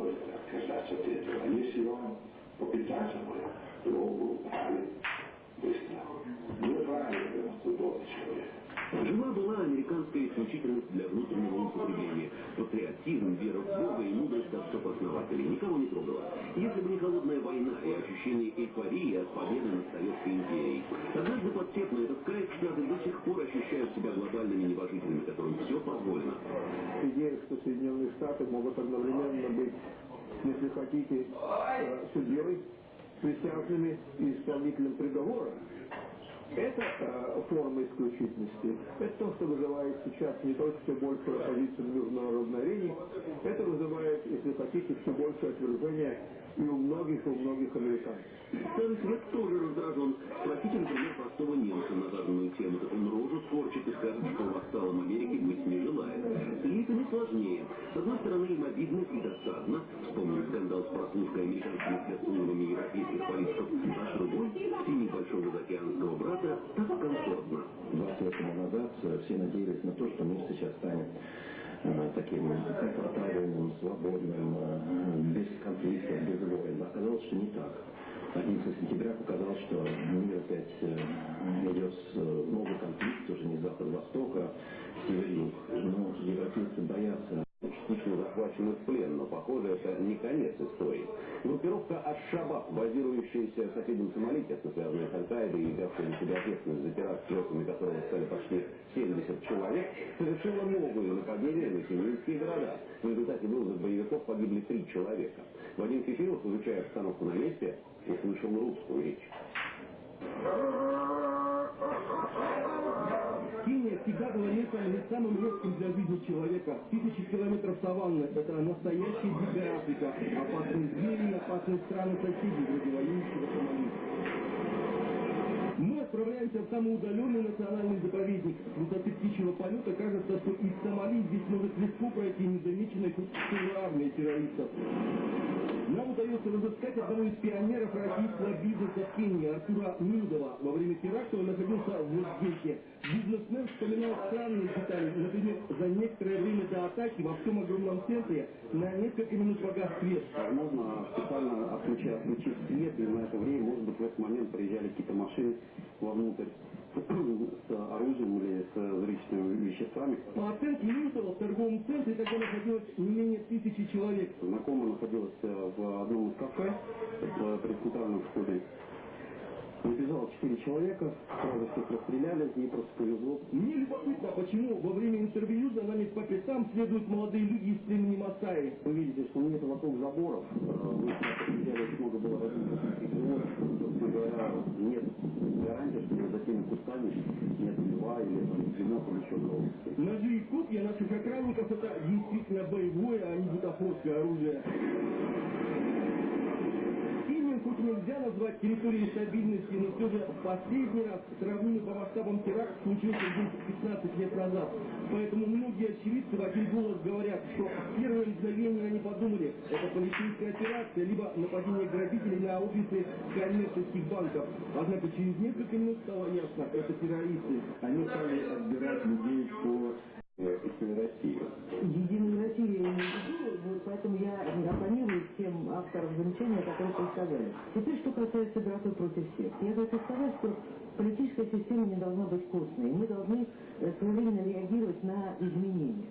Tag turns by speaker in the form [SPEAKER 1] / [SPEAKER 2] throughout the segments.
[SPEAKER 1] может отказаться от этого. А если он попытается, то правильно, быстро. Неправильно, худой человек.
[SPEAKER 2] Жила-была американская исключительность для внутреннего употребления. Патриотизм, вера в Бога и мудрость отцов основателей. Никого не трогала. Если бы не холодная война и ощущение эйфории от победы над Советской империей. Однажды подсев этот край, Штаты до сих пор ощущают себя глобальными небожителями, которым все позволено.
[SPEAKER 3] Идея, что Соединенные Штаты могут одновременно быть, если хотите, э, судьей, присяжными и исполнителем приговора, это э, форма исключительности. Это то, что вызывает сейчас не только все большую оппозицию в международной арене, это вызывает, если хотите, все большее отвержение и у многих, у многих американцев.
[SPEAKER 2] Старый свет тоже раздражен. Спросите, например, простого немца на заданную тему, он рожу скорчит и скажет, что вассалом Америки быть не желает. С элитами сложнее. С одной стороны, им обидно и досадно. Вспомним скандал с прослушкой американскими спецслужбами европейских политиков. А с другой, в тени большого заокеанского брата, так комфортно.
[SPEAKER 4] 20 лет тому назад все надеялись на то, что мир сейчас таким комфортабельным, свободным, э, без конфликтов, без войн. Оказалось, что не так. 11 сентября показал, что мир опять э, идет в новый конфликт, уже не запад-восток, а север-юг. Но европейцы боятся
[SPEAKER 2] частично захвачены в плен, но, похоже, это не конец истории. Группировка Аш-Шабаб, базирующаяся в соседнем Сомали, тесно связанная с Аль-Каидой и взявшая на себя ответственность за теракт, жертвами которого стали почти 70 человек, совершила новые нападения на сирийские города. В результате вылазок боевиков погибли три человека. Вадим Кефиров, изучая обстановку на месте, услышал русскую речь.
[SPEAKER 5] Кения всегда была местом самым легким для жизни человека. Тысячи километров саванны – это настоящая дикая Африка. Опасные звери, опасные страны соседей, вроде воюющего Сомали. Мы отправляемся в самый удаленный национальный заповедник. С высоты птичьего полета кажется, что из Сомали здесь может легко пройти незамеченная хоть армия террористов. Нам удается разыскать одного из пионеров российского бизнеса в Кении, Артура Милдова. Во время теракта он находился в Узбеке. Бизнесмен вспоминал странные детали. Например, за некоторое время до атаки во всем огромном центре на несколько минут погас свет.
[SPEAKER 6] Возможно, специально отключив, отключив свет, и на это время, может быть, в этот момент приезжали какие-то машины вовнутрь с оружием или с взрывчатыми веществами.
[SPEAKER 5] По оценке Милтова в торговом центре тогда находилось не менее тысячи человек.
[SPEAKER 6] Знакомая находилась э, в одном из кафе при центральном входе. Четыре человека, сразу всех расстреляли, ей просто повезло.
[SPEAKER 5] Мне любопытно, почему во время интервью за нами по пятам следуют молодые люди из племени Масаи.
[SPEAKER 6] Вы видите, что нет вокруг заборов. Вы взяли очень много было нет гарантии, что за теми кустами нет льва или свинок или еще кого
[SPEAKER 5] Ножи и копья наших охранников это действительно боевое, а не бутафорское оружие назвать территорией стабильности, но все же последний раз сравнимый по масштабам теракт случился где 15 лет назад. Поэтому многие очевидцы в один голос говорят, что первое мгновение они подумали, это полицейская операция, либо нападение грабителей на офисы коммерческих банков. Однако через несколько минут стало ясно, это террористы.
[SPEAKER 6] Они стали отбирать людей по Единой России.
[SPEAKER 7] Я не веду, поэтому я оппонирую тем авторам замечания, которые вы сказали. Теперь, что касается игроки против всех. Я хочу сказать, что политическая система не должна быть костной. Мы должны э, своевременно реагировать на изменения.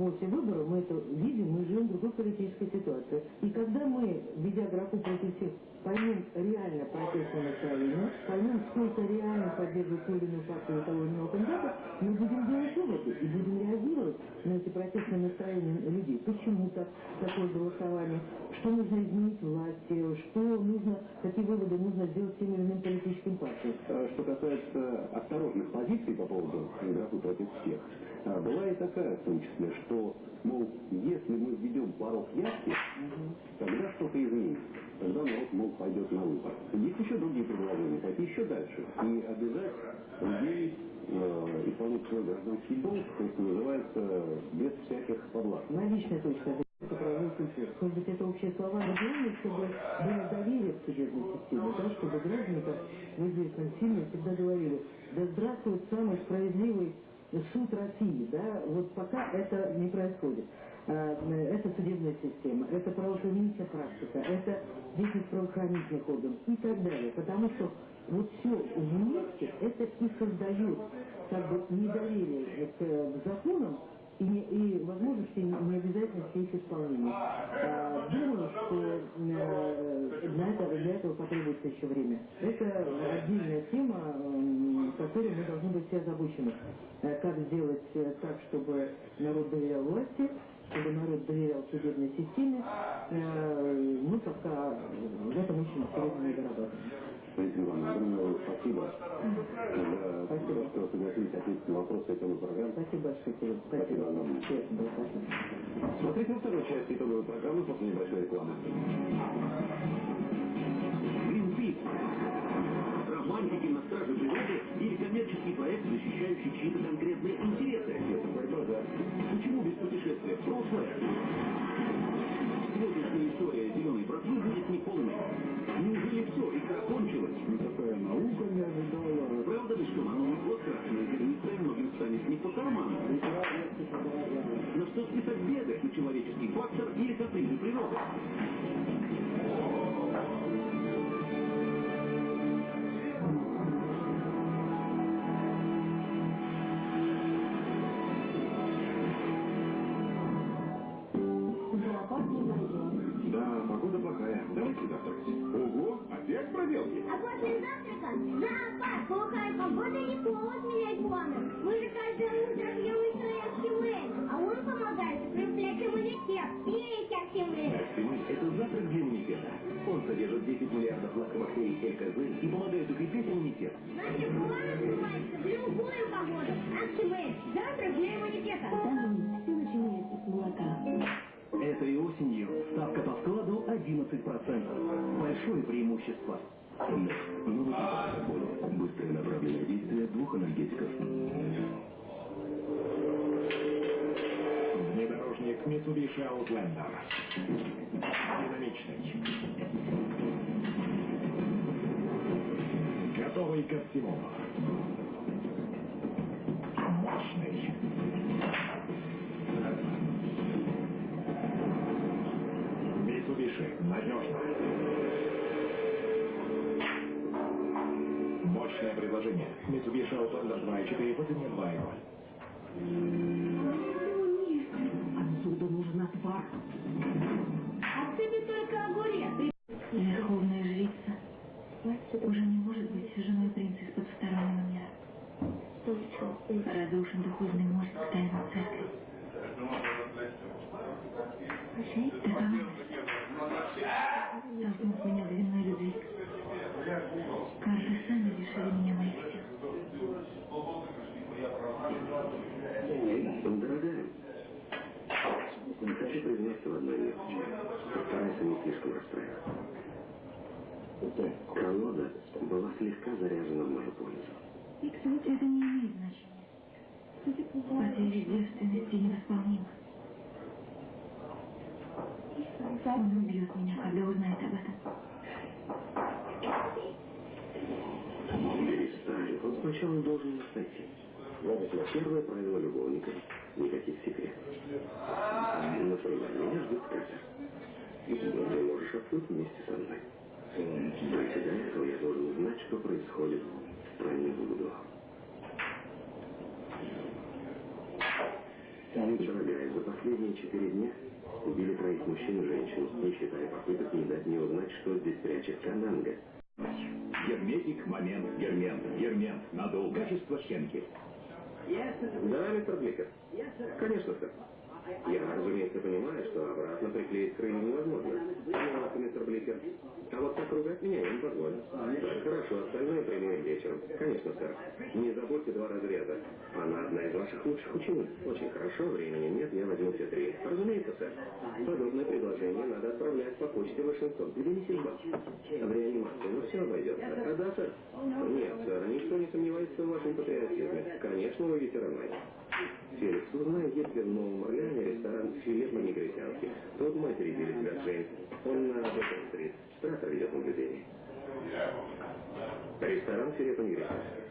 [SPEAKER 7] После выборов мы это видим, мы живем в другой политической ситуации. И когда мы, ведя графу против всех, поймем реально протестное настроение, поймем, сколько реально поддерживает ту или иную партию того или иного кандидата, мы будем делать выводы и будем реагировать на эти протестные настроения людей. Почему так такое голосование? Что нужно изменить власти? Что нужно, какие выводы нужно сделать тем или иным политическим партиям?
[SPEAKER 6] Э, что касается осторожных позиций по поводу графы против всех, а, была и такая в том числе, что, мол, если мы введем порог явки, тогда что-то изменится. Тогда народ, мол, пойдет на выбор. Есть еще другие предложения, пойти еще дальше. И обязать людей э, исполнять свой гражданский долг, то, что называется, без всяких поблаг.
[SPEAKER 7] На личной точке может быть, главное, чтобы было доверие к судебной системе, да, чтобы граждане, как вы известно, сильно всегда говорили, да здравствует самый справедливый суд России, да, вот пока это не происходит. э, это судебная система, это правоохранительная практика, это деятельность правоохранительных органов и так далее. Потому что вот все вместе это и создает как бы недоверие к законам и, и возможности необязательности их исполнения. А, думаю, что э, для, этого, для этого потребуется еще время. Это отдельная тема, которой мы должны быть все озабочены. Э, как сделать э, так, чтобы народ доверял власти, чтобы народ доверял судебной системе. Мы пока в этом очень не дорабатываем.
[SPEAKER 6] Валентина Ивановна, огромное спасибо, за
[SPEAKER 7] Спасибо.
[SPEAKER 6] что согласились ответить на вопросы темы программы.
[SPEAKER 7] Спасибо большое. Кирилл.
[SPEAKER 6] Спасибо огромное.
[SPEAKER 7] Послушать.
[SPEAKER 2] Смотрите во второй части итоговой программы после небольшой рекламы. Greenpeace. Романтики на страже природы или коммерческий проект, защищающий чьи-то конкретные интересы. По карману? Но что беды на человеческий фактор или капризы природы?
[SPEAKER 1] Mitsubishi Outlander. Динамичный. Готовый ко всему. Мощный. Mitsubishi. Надежно. Мощное предложение. Mitsubishi Outlander 2.4 по цене 2.0.
[SPEAKER 7] Отвар.
[SPEAKER 8] А ты бы только огурец.
[SPEAKER 9] Верховная жрица уже не может быть женой принца из потустороннего мира. Разрушен духовный мост к тайной церкви. Таковы толкнув меня в винной любви. Карты сами лишили меня моих сил.
[SPEAKER 4] Дорогая, хочу признаться в одной вещи. Расстраиваться. Колода была слегка заряжена в мою пользу.
[SPEAKER 9] Это не имеет значения. Потеря девственности невосполнима. Он убьет меня, когда узнает об этом.
[SPEAKER 4] Перестань. Он сначала должен нас найти. Первое правило любовника – никаких секретов. Например, меня ждет Катя. Открыть вместе со мной. А для этого я должен узнать, что происходит в стране Буду. Дорогая, за последние четыре дня убили троих мужчин и женщин, не считая попыток не дать мне узнать, что здесь прячет Кананга.
[SPEAKER 2] Герметик, момент, гермент, гермент, надолго. Качество Хенки.
[SPEAKER 4] Да, мистер Бликер? Конечно, сэр. Я, разумеется, понимаю, что обратно приклеить крылья невозможно. Понимаете, мистер Бликер? А вот так ругать меня я не позволю. Хорошо, остальное примем вечером. Конечно, сэр. Не забудьте два разреза. Она одна из ваших лучших учениц. Очень хорошо, времени нет, я возьму все три. Разумеется, сэр. Подобное предложение надо отправлять по почте в Вашингтон. Где не сельба? В реанимации, ну все обойдется. А да, сэр? Нет, сэр, никто не сомневается в вашем патриотизме. Конечно, вы ветераны. Феликс, узнай, есть ли в Новом Орлеане ресторан «Филе по-негритянски». Тот матери били тебя, Джейн. Он на Бэкон-стрит. Стратор ведет наблюдение. Ресторан «Филе по-негритянски». Сюда.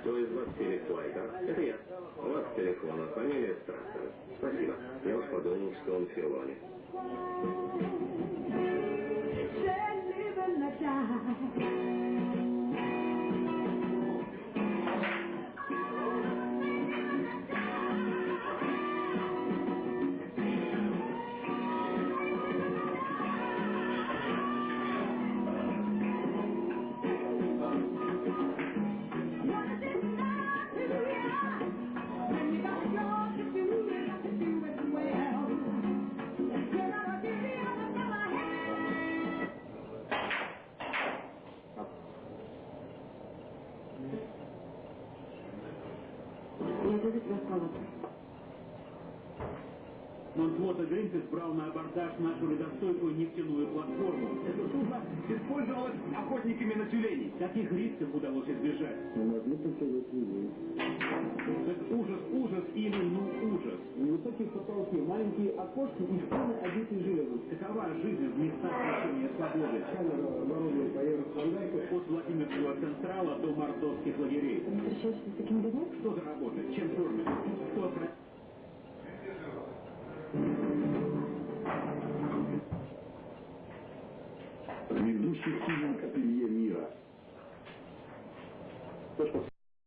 [SPEAKER 4] Кто из вас перехвайт, а? Это я. У вас телефон, а фамилия Страхова. Спасибо. Я уж подумал, что он Филони.
[SPEAKER 8] Say live and let die.
[SPEAKER 10] Нонфлота Гринпис брал на абордаж нашу ледостойкую нефтяную платформу. Это судно использовалось охотниками на тюленей. Таких рисков удалось избежать.
[SPEAKER 3] Мы могли только в это.
[SPEAKER 10] Это ужас, ужас или ну ужас.
[SPEAKER 3] Невысокие потолки, маленькие окошки и стены, обитые железом.
[SPEAKER 10] Такова жизнь в местах лишения свободы.
[SPEAKER 3] Камера оборудована по евростандарту.
[SPEAKER 10] От Владимирского централа до мордовских лагерей.
[SPEAKER 11] Ты встречаешься с такими людьми?
[SPEAKER 10] Что за работа? Чем кормят? Кто про...
[SPEAKER 12] Ведущий фильм «Ателье мира».